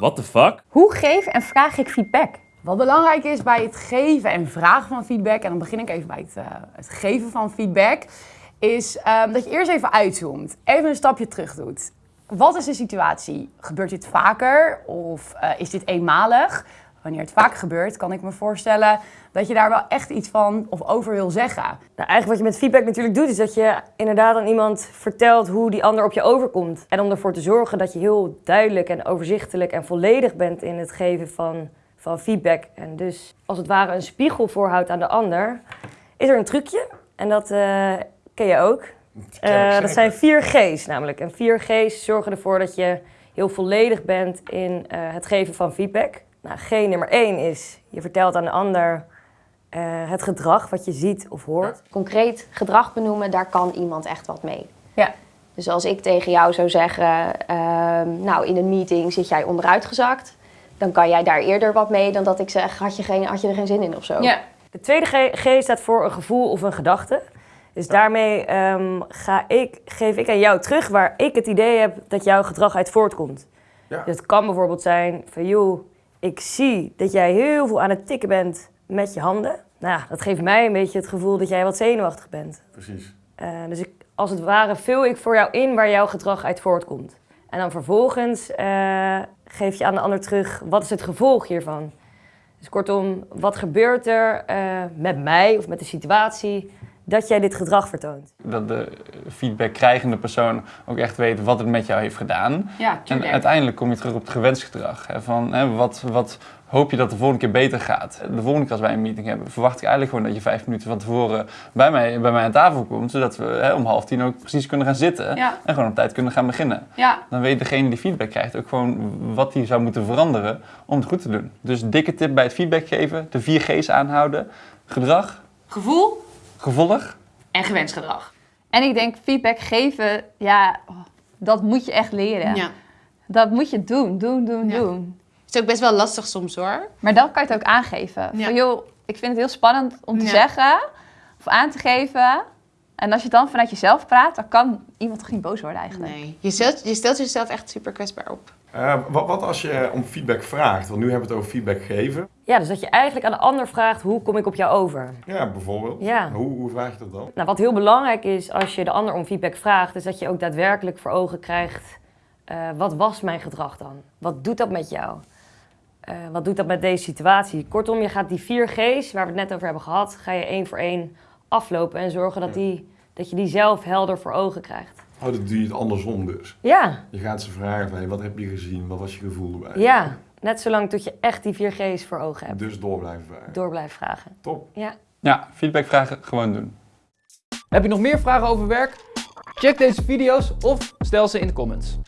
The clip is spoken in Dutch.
What the fuck? Hoe geef en vraag ik feedback? Wat belangrijk is bij het geven en vragen van feedback, en dan begin ik even bij het, uh, het geven van feedback, is um, dat je eerst even uitzoomt, even een stapje terug doet. Wat is de situatie? Gebeurt dit vaker of uh, is dit eenmalig? Wanneer het vaak gebeurt, kan ik me voorstellen dat je daar wel echt iets van of over wil zeggen. Nou, eigenlijk wat je met feedback natuurlijk doet, is dat je inderdaad aan iemand vertelt hoe die ander op je overkomt. En om ervoor te zorgen dat je heel duidelijk en overzichtelijk en volledig bent in het geven van, van feedback. En dus als het ware een spiegel voorhoudt aan de ander, is er een trucje. En dat uh, ken je ook. Uh, dat zijn vier G's namelijk. En vier G's zorgen ervoor dat je heel volledig bent in uh, het geven van feedback. Nou, G nummer één is, je vertelt aan de ander uh, het gedrag wat je ziet of hoort. Concreet gedrag benoemen, daar kan iemand echt wat mee. Ja. Dus als ik tegen jou zou zeggen, uh, nou in een meeting zit jij onderuitgezakt, dan kan jij daar eerder wat mee dan dat ik zeg, had je, geen, had je er geen zin in of zo. Ja. De tweede G, G staat voor een gevoel of een gedachte. Dus daarmee um, ga ik, geef ik aan jou terug waar ik het idee heb dat jouw gedrag uit voortkomt. Ja. Dus het kan bijvoorbeeld zijn van, joh, ik zie dat jij heel veel aan het tikken bent met je handen. Nou, dat geeft mij een beetje het gevoel dat jij wat zenuwachtig bent. Precies. Uh, dus ik, als het ware vul ik voor jou in waar jouw gedrag uit voortkomt. En dan vervolgens uh, geef je aan de ander terug, wat is het gevolg hiervan? Dus kortom, wat gebeurt er uh, met mij of met de situatie dat jij dit gedrag vertoont. Dat de feedback krijgende persoon ook echt weet wat het met jou heeft gedaan. Ja, en uiteindelijk kom je terug op het gewenst gedrag. Hè, van, hè, wat, wat hoop je dat de volgende keer beter gaat? De volgende keer als wij een meeting hebben, verwacht ik eigenlijk gewoon dat je vijf minuten van tevoren bij mij, bij mij aan tafel komt. Zodat we hè, om half tien ook precies kunnen gaan zitten ja. en gewoon op tijd kunnen gaan beginnen. Ja. Dan weet degene die feedback krijgt ook gewoon wat hij zou moeten veranderen om het goed te doen. Dus dikke tip bij het feedback geven, de vier G's aanhouden. Gedrag. Gevoel. Gevolg. En gewenst gedrag. En ik denk feedback geven, ja, dat moet je echt leren. Ja. Dat moet je doen, doen, doen, Ja. doen. Het is ook best wel lastig soms hoor. Maar dan kan je het ook aangeven. Ja. Van joh, ik vind het heel spannend om te Ja. zeggen of aan te geven. En als je dan vanuit jezelf praat, dan kan iemand toch niet boos worden eigenlijk. Nee. Je stelt, je stelt jezelf echt super kwetsbaar op. Uh, wat, wat als je om feedback vraagt? Want nu hebben we het over feedback geven. Ja, dus dat je eigenlijk aan de ander vraagt, hoe kom ik op jou over? Ja, bijvoorbeeld. Ja. Hoe, hoe vraag je dat dan? Nou, wat heel belangrijk is als je de ander om feedback vraagt, is dat je ook daadwerkelijk voor ogen krijgt, uh, wat was mijn gedrag dan? Wat doet dat met jou? Uh, wat doet dat met deze situatie? Kortom, je gaat die vier G's, waar we het net over hebben gehad, ga je één voor één aflopen en zorgen dat, die, dat je die zelf helder voor ogen krijgt. Oh, dat doe je het andersom dus. Ja. Je gaat ze vragen van, hey, wat heb je gezien? Wat was je gevoel erbij? Ja, net zolang tot je echt die vier G's voor ogen hebt. Dus door blijven vragen. Door blijven vragen. Top. Ja. Ja, feedback vragen gewoon doen. Heb je nog meer vragen over werk? Check deze video's of stel ze in de comments.